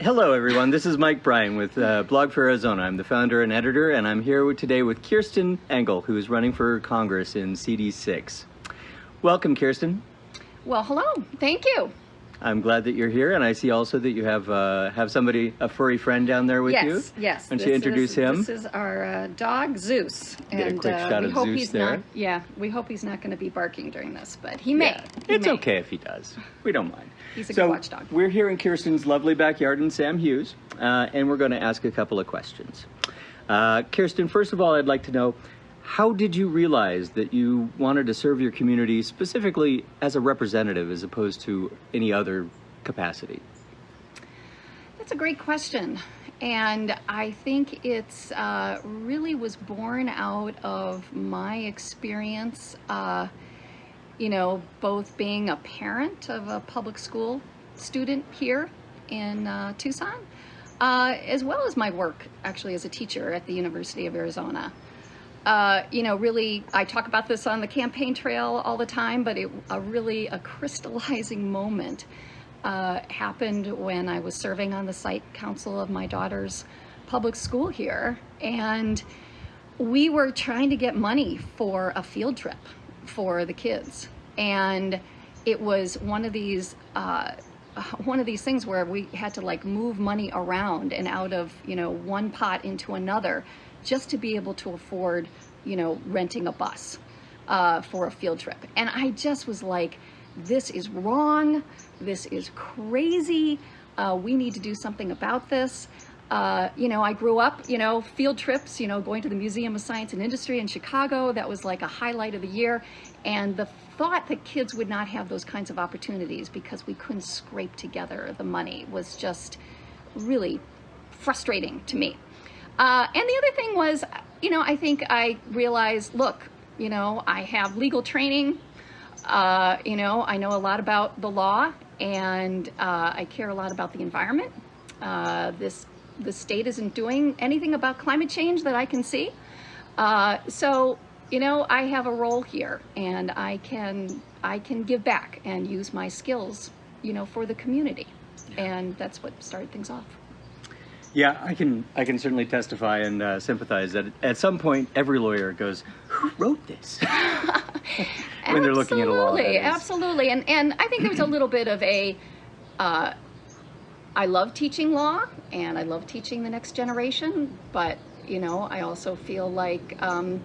Hello, everyone. This is Mike Bryan with uh, Blog for Arizona. I'm the founder and editor, and I'm here today with Kirsten Engel, who is running for Congress in CD6. Welcome, Kirsten. Well, hello. Thank you. I'm glad that you're here, and I see also that you have uh, have somebody, a furry friend down there with yes, you. Yes, yes. Why don't introduce is, him? This is our uh, dog Zeus, Get and a quick uh, shot we of hope Zeus he's there. not. Yeah, we hope he's not going to be barking during this, but he may. Yeah, He it's may. okay if he does. We don't mind. He's a so good watchdog. We're here in Kirsten's lovely backyard in Sam Hughes, uh, and we're going to ask a couple of questions. Uh, Kirsten, first of all, I'd like to know how did you realize that you wanted to serve your community specifically as a representative as opposed to any other capacity? That's a great question. And I think it's uh, really was born out of my experience, uh, you know, both being a parent of a public school student here in uh, Tucson, uh, as well as my work actually as a teacher at the University of Arizona. Uh, you know, really, I talk about this on the campaign trail all the time, but it a really a crystallizing moment uh, happened when I was serving on the site council of my daughter's public school here. And we were trying to get money for a field trip for the kids. And it was one of these, uh, one of these things where we had to like move money around and out of, you know, one pot into another just to be able to afford, you know, renting a bus uh, for a field trip. And I just was like, this is wrong. This is crazy. Uh, we need to do something about this. Uh, you know, I grew up, you know, field trips, you know, going to the Museum of Science and Industry in Chicago. That was like a highlight of the year. And the thought that kids would not have those kinds of opportunities because we couldn't scrape together the money was just really frustrating to me. Uh, and the other thing was, you know, I think I realized, look, you know, I have legal training. Uh, you know, I know a lot about the law and uh, I care a lot about the environment. Uh, this the state isn't doing anything about climate change that I can see. Uh, so, you know, I have a role here and I can I can give back and use my skills, you know, for the community. And that's what started things off. Yeah, I can I can certainly testify and uh, sympathize that at some point every lawyer goes, "Who wrote this?" when they're looking at a law. Absolutely, absolutely. And and I think there's a little bit of a uh, I love teaching law and I love teaching the next generation, but you know, I also feel like um,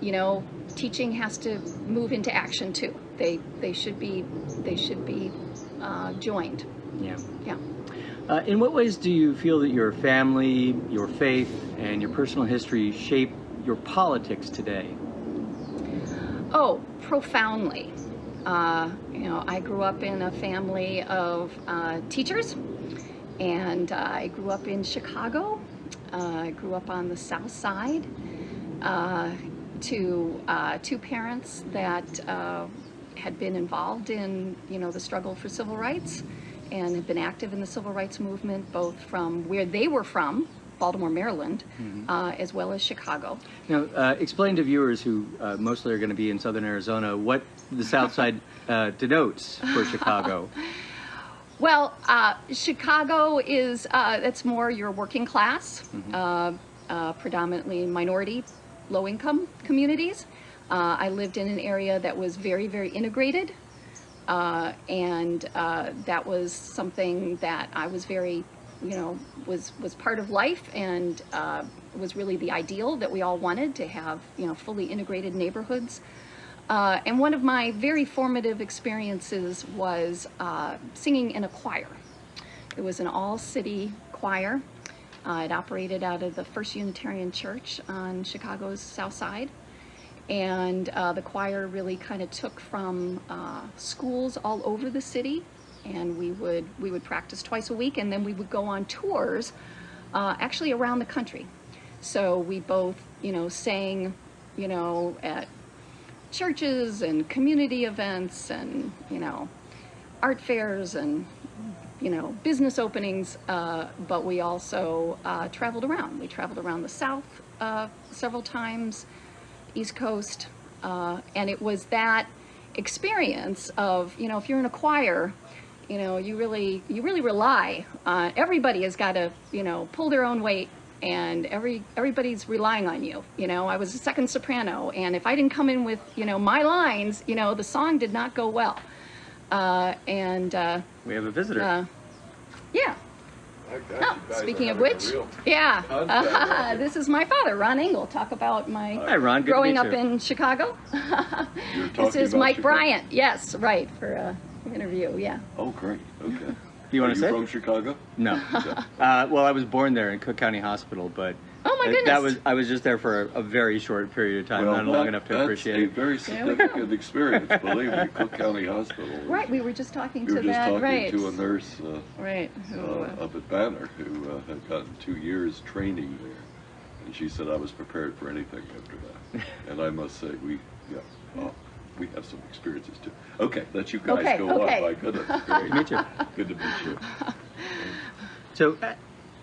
you know, teaching has to move into action too. They they should be they should be uh, joined. Yeah. Yeah. Uh, in what ways do you feel that your family, your faith, and your personal history shape your politics today? Oh, profoundly. Uh, you know, I grew up in a family of uh, teachers, and I grew up in Chicago. Uh, I grew up on the South Side uh, to uh, two parents that had been involved in, you know, the struggle for civil rights and have been active in the civil rights movement, both from where they were from, Baltimore, Maryland, uh, as well as Chicago. Now, uh, explain to viewers who uh, mostly are going to be in southern Arizona what the South Side uh, denotes for Chicago. Well, uh, Chicago is, uh, that's more your working class, uh, uh, predominantly minority, low income communities. Uh, I lived in an area that was very, very integrated. Uh, and uh, that was something that I was very, you know, was, was part of life and uh, was really the ideal that we all wanted to have, you know, fully integrated neighborhoods. Uh, and one of my very formative experiences was uh, singing in a choir. It was an all-city choir. Uh, it operated out of the First Unitarian Church on Chicago's South Side. And uh, the choir really kind of took from uh, schools all over the city, and we would we would practice twice a week, and then we would go on tours, uh, actually around the country. So we both, you know, sang, you know, at churches and community events and, you know, art fairs and, you know, business openings, uh, but we also uh, traveled around. We traveled around the South uh, several times, East Coast, uh, and it was that experience of, you know, if you're in a choir, you know, you really, you really rely on, everybody has got to, you know, pull their own weight and every, everybody's relying on you. You know, I was a second soprano and if I didn't come in with, you know, my lines, you know, the song did not go well. Uh, and, uh, We have a visitor. uh, yeah. I Oh, speaking of which, yeah, contact right here. this is my father, Ron Engel. Talk about my Hi, Ron. Growing up you. in Chicago. This is Mike Chicago? Bryan. Yes, right for a interview. Yeah. Oh, great. Okay. You Are want to say? from Chicago? No. Uh, well, I was born there in Cook County Hospital, but Oh my uh, goodness. that was I was just there for a, a very short period of time, Well, not long enough to that's appreciate a it. very There we go. significant experience, believe me. Cook County Hospital. right. We were just talking We to were just that. talking right. to a nurse uh, Right. Who, uh, uh, up at Banner who uh, had gotten two years training there, and she said I was prepared for anything after that. and I must say, we yeah, well, we have some experiences too. Okay, let you guys Okay, go okay. on. My goodness, great. meet you. Good to meet you. So, uh,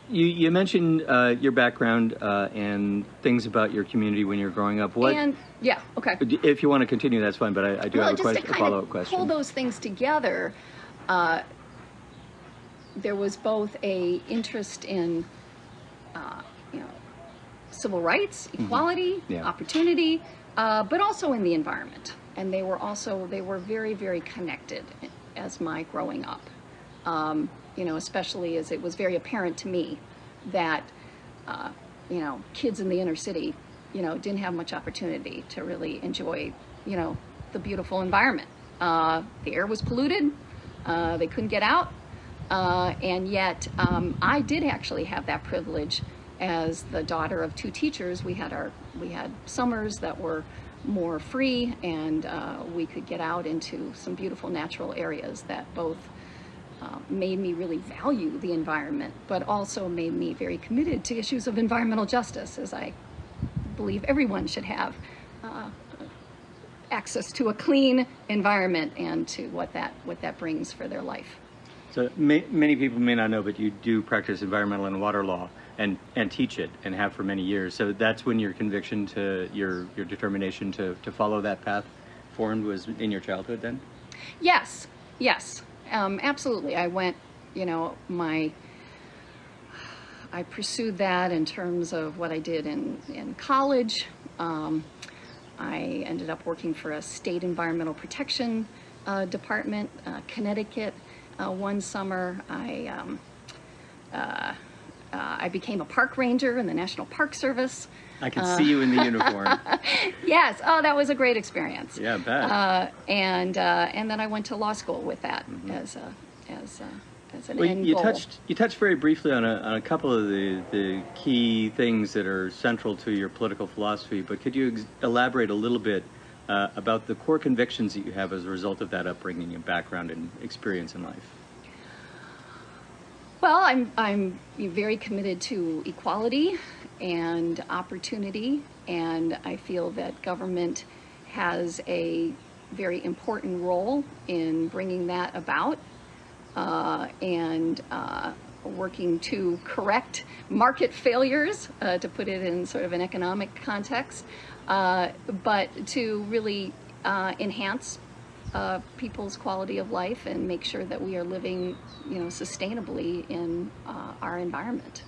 you you mentioned uh, your background uh, and things about your community when you were growing up. What, and yeah. Okay. if you want to continue, that's fine. But I, I do well, have a, question, a follow up question. pull those things together, uh, there was both a interest in, uh, you know, civil rights, equality, Mm-hmm. Yeah. opportunity, uh, but also in the environment. And they were also they were very very connected as my growing up. Um, you know, especially as it was very apparent to me that uh, you know kids in the inner city, you know, didn't have much opportunity to really enjoy you know the beautiful environment. Uh, the air was polluted. Uh, they couldn't get out. Uh, and yet, um, I did actually have that privilege as the daughter of two teachers. We had our we had summers that were more free, and uh, we could get out into some beautiful natural areas that both uh, made me really value the environment, but also made me very committed to issues of environmental justice, as I believe everyone should have uh, access to a clean environment and to what that what that brings for their life. So ma- many people may not know, but you do practice environmental and water law and, and teach it and have for many years. So that's when your conviction to your, your determination to, to follow that path formed was in your childhood then? Yes, yes, um, absolutely. I went, you know, my, I pursued that in terms of what I did in, in college. Um, I ended up working for a state environmental protection uh, department, uh, Connecticut. Uh, one summer, I, um, uh, uh, I became a park ranger in the National Park Service. I can see you in the uniform. Yes, oh, that was a great experience. Yeah, I bet. Uh, and uh, and then I went to law school with that as a as a, as an. Well, end you goal. touched you touched very briefly on a, on a couple of the, the key things that are central to your political philosophy, but could you ex- elaborate a little bit uh, about the core convictions that you have as a result of that upbringing and background and experience in life? Well, I'm I'm very committed to equality and opportunity, and I feel that government has a very important role in bringing that about uh, and uh, working to correct market failures, uh, to put it in sort of an economic context, uh, but to really uh, enhance uh, people's quality of life and make sure that we are living, you know, sustainably in uh, our environment,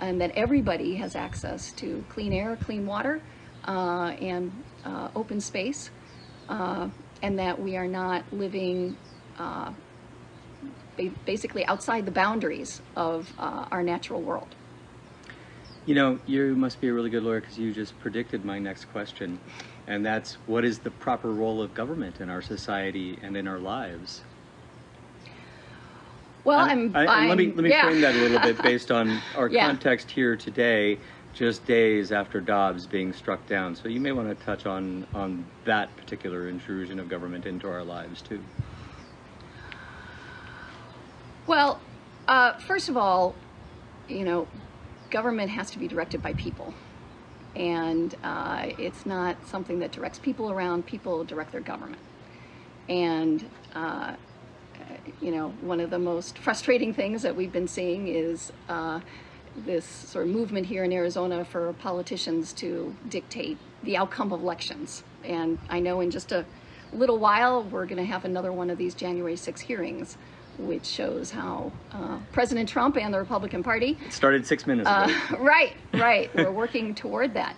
and that everybody has access to clean air, clean water, uh, and uh, open space, uh, and that we are not living uh, basically outside the boundaries of our natural world. You know, you must be a really good lawyer because you just predicted my next question, and that's what is the proper role of government in our society and in our lives? Well, I'm. I- and let me let me yeah. frame that a little bit based on our Yeah. context here today, just days after Dobbs being struck down. So you may want to touch on on that particular intrusion of government into our lives too. Well, uh, first of all, you know, government has to be directed by people. And uh, it's not something that directs people around, people direct their government. And, uh, you know, one of the most frustrating things that we've been seeing is uh, this sort of movement here in Arizona for politicians to dictate the outcome of elections. And I know in just a little while, we're going to have another one of these January 6 hearings which shows how uh, President Trump and the Republican Party It started six minutes ago. uh, right, right. We're working toward that.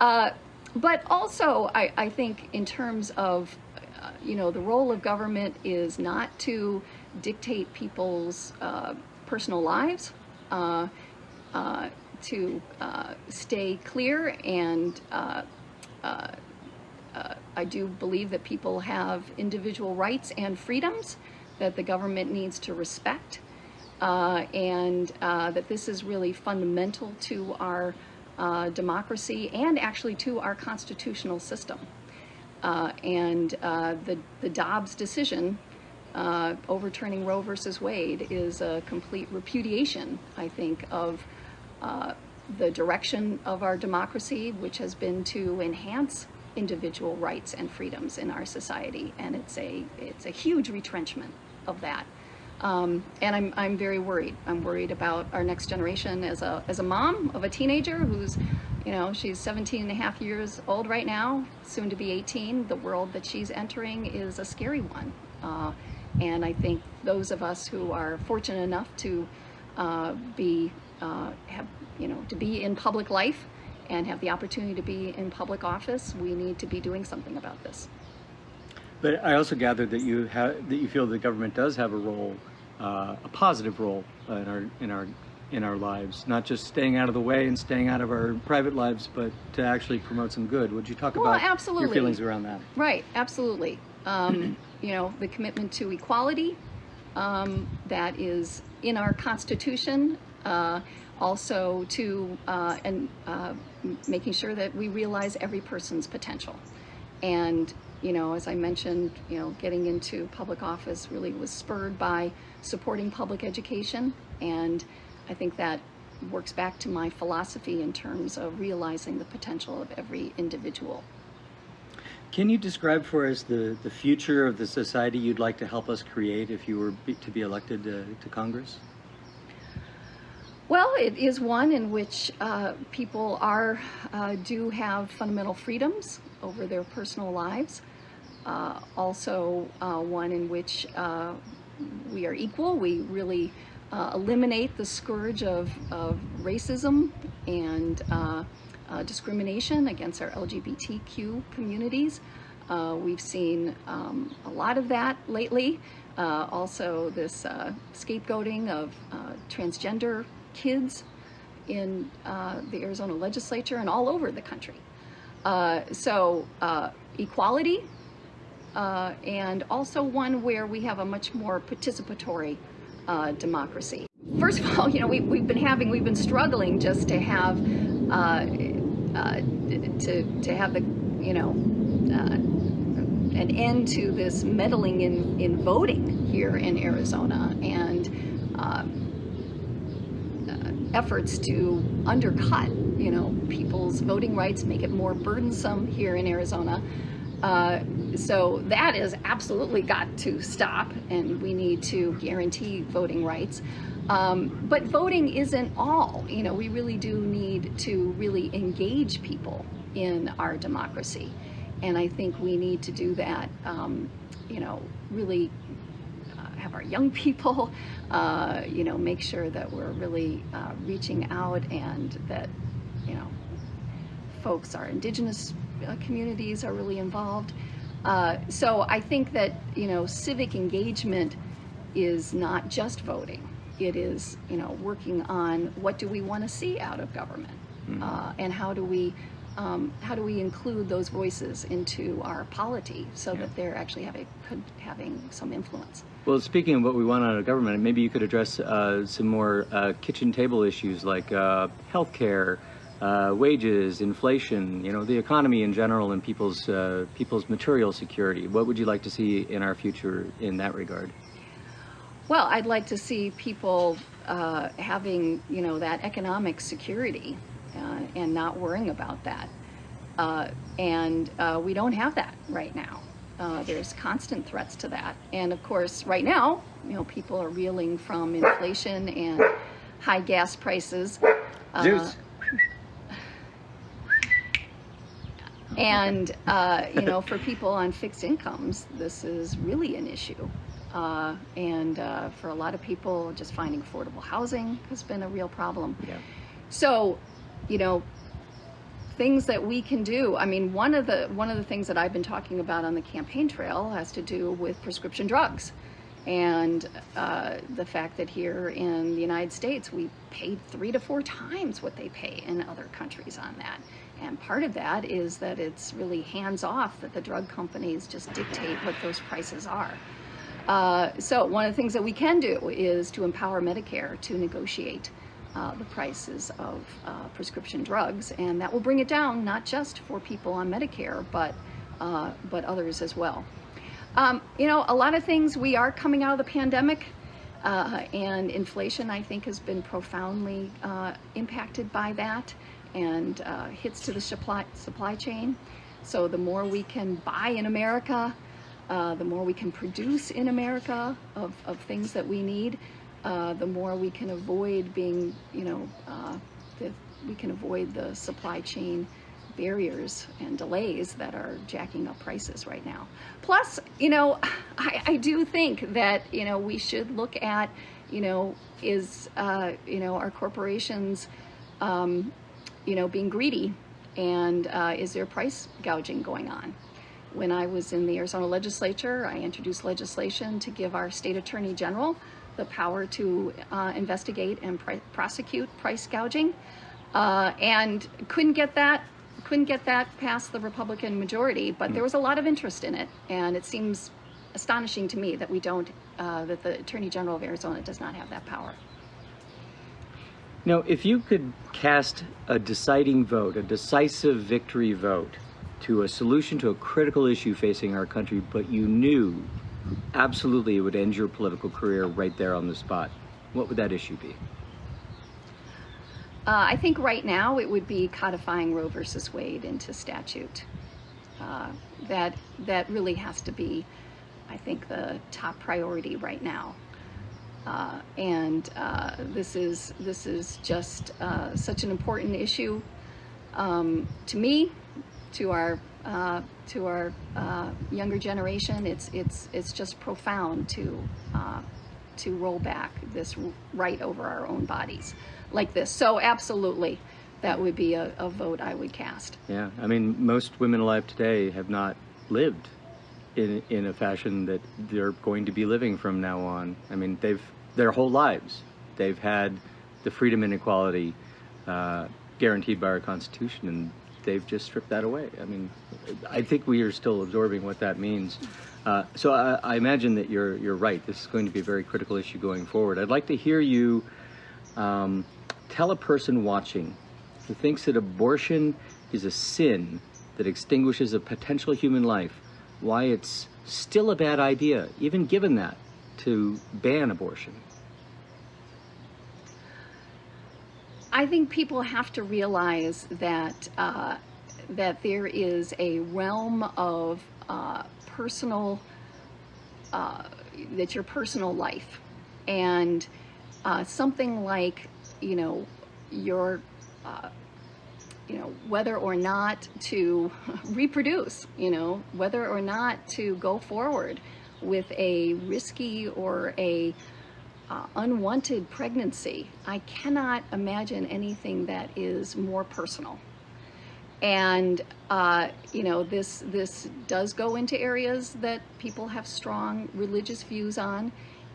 Uh, but also, I, I think in terms of, uh, you know, the role of government is not to dictate people's uh, personal lives, uh, uh, to uh, stay clear and uh, uh, uh, I do believe that people have individual rights and freedoms that the government needs to respect, uh, and uh, that this is really fundamental to our uh, democracy and actually to our constitutional system. Uh, and uh, the, the Dobbs decision uh, overturning Roe versus Wade is a complete repudiation, I think, of the direction of our democracy, which has been to enhance individual rights and freedoms in our society, and it's a it's a huge retrenchment of that. Um, and I'm I'm very worried. I'm worried about our next generation as a as a mom of a teenager who's, you know, she's 17 and a half years old right now, soon to be 18. The world that she's entering is a scary one. Uh, and I think those of us who are fortunate enough to uh, be uh, have you know to be in public life and have the opportunity to be in public office, we need to be doing something about this. But I also gather that you have that you feel the government does have a role, uh, a positive role uh, in our in our in our lives, not just staying out of the way and staying out of our private lives, but to actually promote some good. Would you talk Well, about your absolutely. feelings around that? Right, absolutely. Um, you know, the commitment to equality um, that is in our Constitution, uh, also to uh, and uh, making sure that we realize every person's potential. And you know, as I mentioned, you know, getting into public office really was spurred by supporting public education, and I think that works back to my philosophy in terms of realizing the potential of every individual. Can you describe for us the, the future of the society you'd like to help us create if you were be, to be elected to, to Congress? Well, it is one in which uh, people are uh, do have fundamental freedoms over their personal lives. Uh, also, uh, one in which uh, we are equal. We really uh, eliminate the scourge of, of racism and uh, uh, discrimination against our LGBTQ communities. We've seen um, a lot of that lately. Also, this scapegoating of transgender kids in the Arizona legislature and all over the country. Uh, so, uh, equality, uh, and also one where we have a much more participatory uh, democracy. First of all, you know, we, we've been having, we've been struggling just to have, uh, uh, to, to have the, you know, an end to this meddling in, in voting here in Arizona and efforts to undercut, you know, voting rights, make it more burdensome here in Arizona. Uh, so that has absolutely got to stop, and we need to guarantee voting rights. Um, but voting isn't all. You know, we really do need to really engage people in our democracy, and I think we need to do that. Um, you know, really uh, have our young people, uh, you know, make sure that we're really uh, reaching out and that, you know, folks, our indigenous uh, communities are really involved. Uh, so I think that, you know, civic engagement is not just voting. It is, you know, working on what do we want to see out of government uh, and how do we um, how do we include those voices into our polity so Yeah. that they're actually having could, having some influence. Well, speaking of what we want out of government, maybe you could address uh, some more uh, kitchen table issues like uh, healthcare, uh, wages, inflation, you know, the economy in general, and people's uh, people's material security. What would you like to see in our future in that regard? Well, I'd like to see people uh, having, you know, that economic security uh, and not worrying about that. Uh, and uh, we don't have that right now. Uh, there's constant threats to that. And of course, right now, you know, people are reeling from inflation and high gas prices. Uh, and uh, you know, for people on fixed incomes, this is really an issue. Uh, and uh, for a lot of people, just finding affordable housing has been a real problem. Yeah. So, you know, things that we can do. I mean, one of the one of the things that I've been talking about on the campaign trail has to do with prescription drugs, and uh, the fact that here in the United States we pay three to four times what they pay in other countries on that. And part of that is that it's really hands off that the drug companies just dictate what those prices are. Uh, so one of the things that we can do is to empower Medicare to negotiate uh, the prices of uh, prescription drugs, and that will bring it down not just for people on Medicare, but uh, but others as well. Um, you know, a lot of things. We are coming out of the pandemic, uh, and inflation, I think, has been profoundly uh, impacted by that, and uh, hits to the supply supply chain. So the more we can buy in America, the more we can produce in America of, of things that we need uh, the more we can avoid being, you know, uh, the, we can avoid the supply chain barriers and delays that are jacking up prices right now. Plus, you know, I, I do think that, you know, we should look at, you know, is, uh, you know, our corporations, um, you know, being greedy and uh, is there price gouging going on? When I was in the Arizona legislature, I introduced legislation to give our state attorney general the power to uh, investigate and pr prosecute price gouging, uh, and couldn't get that couldn't get that past the Republican majority. But there was a lot of interest in it, and it seems astonishing to me that we don't uh, that the Attorney General of Arizona does not have that power. Now, if you could cast a deciding vote, a decisive victory vote to a solution to a critical issue facing our country, but you knew absolutely it would end your political career right there on the spot, what would that issue be? Uh, I think right now it would be codifying Roe versus Wade into statute. Uh, that that really has to be, I think, the top priority right now. Uh, and uh, this is this is just uh, such an important issue um, to me, to our uh, to our younger generation. It's it's it's just profound to to roll back this right over our own bodies like this. So absolutely, that would be a, a vote I would cast. Yeah, I mean, most women alive today have not lived in in a fashion that they're going to be living from now on. I mean, they've their whole lives they've had the freedom and equality uh, guaranteed by our Constitution, and they've just stripped that away. I mean, I think we are still absorbing what that means. Uh, so I, I, imagine that you're you're right. This is going to be a very critical issue going forward. I'd like to hear you um, tell a person watching who thinks that abortion is a sin that extinguishes a potential human life why it's still a bad idea, even given that, to ban abortion. I think people have to realize that uh, that there is a realm of uh, personal uh, that's your personal life, and uh, something like you know your uh, you know whether or not to reproduce, you know whether or not to go forward with a risky or a uh, unwanted pregnancy, I cannot imagine anything that is more personal. And uh, you know, this this does go into areas that people have strong religious views on,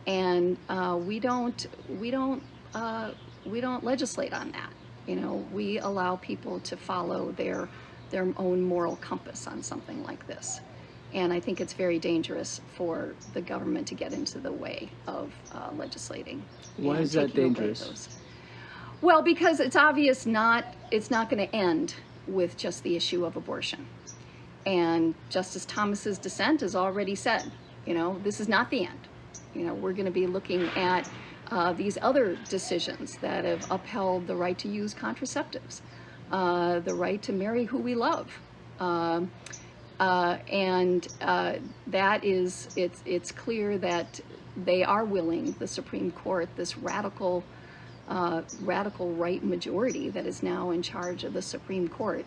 and uh, we don't we don't uh, we don't legislate on that. You know, we allow people to follow their their own moral compass on something like this. And I think it's very dangerous for the government to get into the way of uh, legislating. Why is that dangerous? Well, because it's obvious not it's not going to end with just the issue of abortion. And Justice Thomas's dissent has already said, you know, this is not the end. You know, we're going to be looking at uh, these other decisions that have upheld the right to use contraceptives, uh, the right to marry who we love. Um, uh, and uh, that is, it's, it's clear that they are willing, the Supreme Court, this radical, uh, radical right majority that is now in charge of the Supreme Court,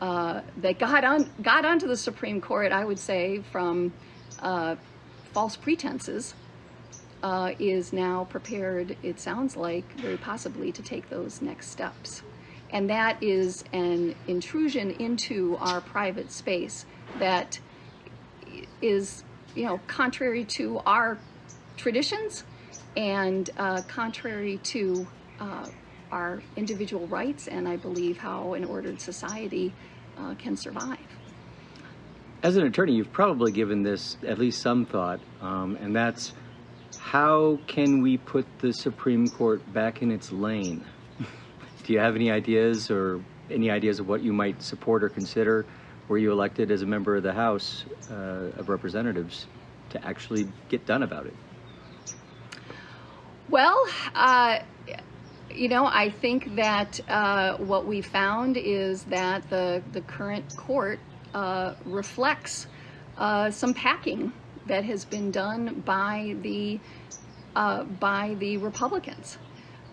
uh, that got on got onto the Supreme Court, I would say, from uh, false pretenses, uh, is now prepared, it sounds like, very possibly to take those next steps. And that is an intrusion into our private space that is, you know, contrary to our traditions and uh, contrary to uh, our individual rights and I believe how an ordered society uh, can survive. As an attorney, you've probably given this at least some thought, um, and that's how can we put the Supreme Court back in its lane? Do you have any ideas or any ideas of what you might support or consider were you elected as a member of the House uh, of Representatives to actually get done about it? Well, uh, you know, I think that uh, what we found is that the, the current court uh, reflects uh, some packing that has been done by the uh, by the Republicans.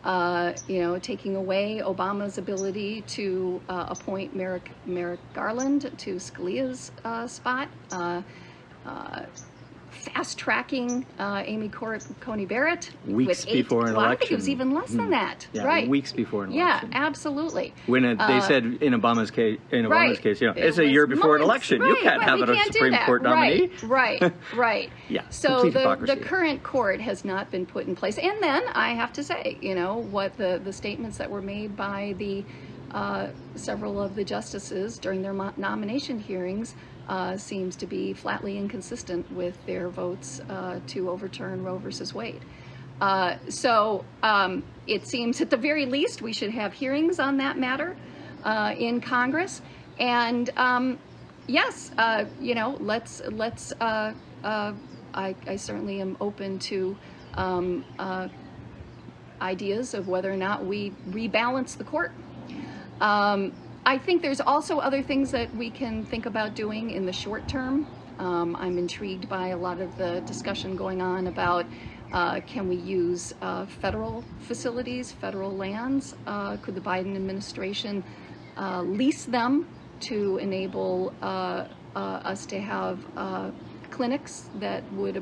Uh, you know, taking away Obama's ability to uh, appoint Merrick, Merrick Garland to Scalia's uh, spot, uh, fast tracking uh, Amy Cor- Coney Barrett Weeks eight, before an well, I think it was election. even less than that. Yeah, right. weeks before an election. Yeah, absolutely. When it, they Uh, said in Obama's case, in Obama's Right. case, you know, It it's a year before an months. election. you can't right. have it a Supreme. Court nominee. Right, right, right. Yeah, So the, the current court has not been put in place. And then I have to say, you know, what the, the statements that were made by the uh, several of the justices during their nomination hearings uh, seems to be flatly inconsistent with their votes uh, to overturn Roe versus Wade. Uh, so um, it seems at the very least we should have hearings on that matter uh, in Congress. And um, yes, uh, you know, let's let's. I, I certainly am open to um, ideas of whether or not we rebalance the court. Um, I think there's also other things that we can think about doing in the short term. Um, I'm intrigued by a lot of the discussion going on about uh, can we use uh, federal facilities, federal lands? Uh, could the Biden administration uh, lease them to enable uh, uh, us to have clinics that would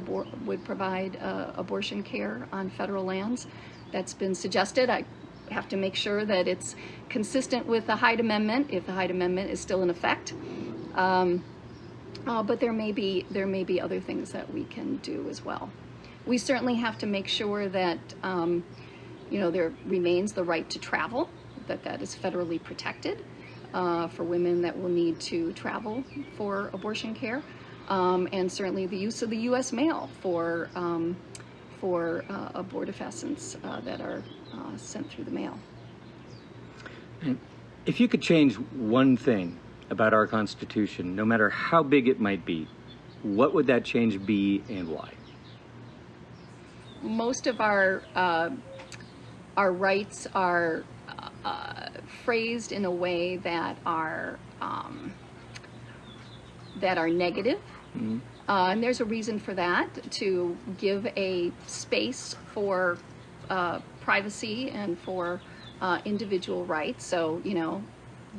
would provide abortion care on federal lands? That's been suggested. I have to make sure that it's consistent with the Hyde Amendment, if the Hyde Amendment is still in effect. Um, uh, but there may be there may be other things that we can do as well. We certainly have to make sure that um, you know there remains the right to travel, that that is federally protected uh, for women that will need to travel for abortion care, um, and certainly the use of the U.S. mail for um, for uh, abortifacients uh, that are uh, sent through the mail. If you could change one thing about our Constitution, no matter how big it might be, what would that change be and why? most of our uh, our rights are uh, phrased in a way that are um, that are negative. Uh, and there's a reason for that to give a space for uh, privacy and for uh, individual rights. So, you know,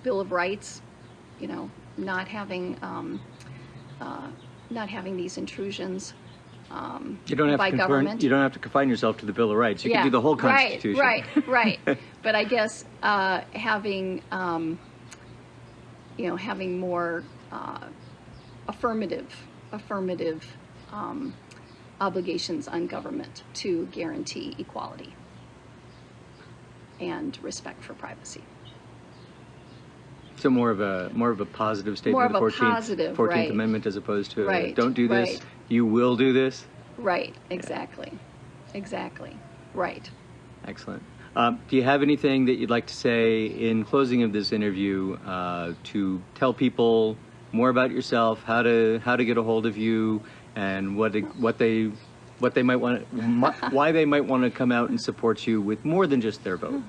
Bill of Rights, you know, not having um, uh, not having these intrusions um, You don't have by to confine, government. you don't have to confine yourself to the Bill of Rights. You Yeah, can do the whole Constitution. Right, right, right. but I guess uh, having, um, you know, having more uh, affirmative, affirmative um, obligations on government to guarantee equality and respect for privacy. So more of a more of a positive statement More of the of a 14th, positive, 14th right. Amendment as opposed to Right, don't do this, right. you will do this. Right, exactly, exactly, right. Excellent. Um, do you have anything that you'd like to say in closing of this interview uh, to tell people more about yourself, how to how to get a hold of you, and what what they what they might want, why they might want to come out and support you with more than just their vote?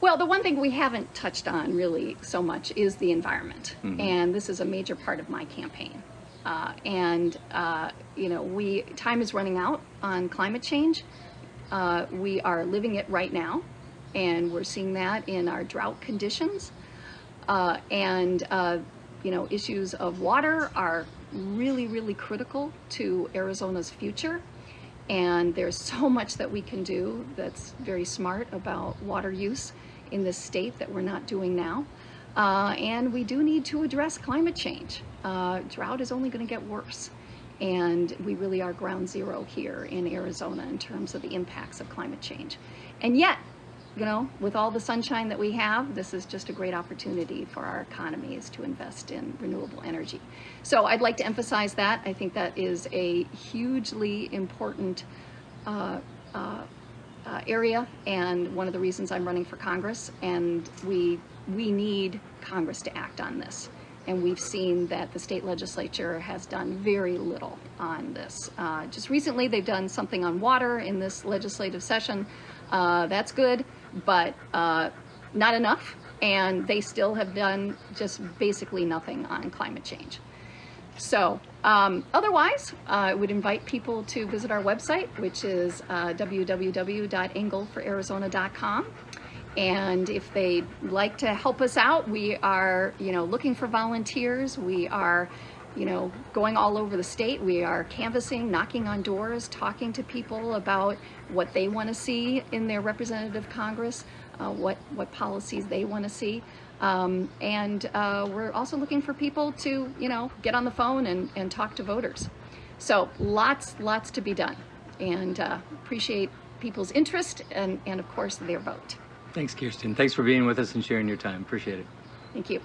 Well, the one thing we haven't touched on really so much is the environment, and this is a major part of my campaign. Uh, and uh, you know, we time is running out on climate change. Uh, we are living it right now, and we're seeing that in our drought conditions. Uh, and uh, you know, issues of water are really, really critical to Arizona's future. And there's so much that we can do that's very smart about water use in this state that we're not doing now. Uh, and we do need to address climate change. Uh, drought is only going to get worse. And we really are ground zero here in Arizona in terms of the impacts of climate change. And yet, you know, with all the sunshine that we have, this is just a great opportunity for our economies to invest in renewable energy. So I'd like to emphasize that. I think that is a hugely important uh, uh, uh, area and one of the reasons I'm running for Congress. And we, we need Congress to act on this. And we've seen that the state legislature has done very little on this. Uh, just recently, they've done something on water in this legislative session. Uh, that's good, but uh, not enough. And they still have done just basically nothing on climate change. So um, otherwise, uh, I would invite people to visit our website, which is uh, www.engelforarizona.com. And if they'd like to help us out, we are, you know, looking for volunteers. We are, you know, going all over the state. We are canvassing, knocking on doors, talking to people about what they want to see in their representative Congress, uh, what, what policies they want to see. Um, and uh, we're also looking for people to, you know, get on the phone and, and talk to voters. So lots, lots to be done. And uh, appreciate people's interest and, and, of course, their vote. Thanks, Kirsten. Thanks for being with us and sharing your time. Appreciate it. Thank you.